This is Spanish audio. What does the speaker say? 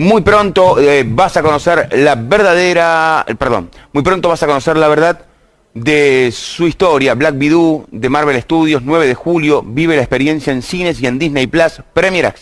Muy pronto eh, vas a conocer la verdadera, perdón, muy pronto vas a conocer la verdad de su historia. Black Widow de Marvel Studios, 9 de julio, vive la experiencia en cines y en Disney Plus, Premier Access.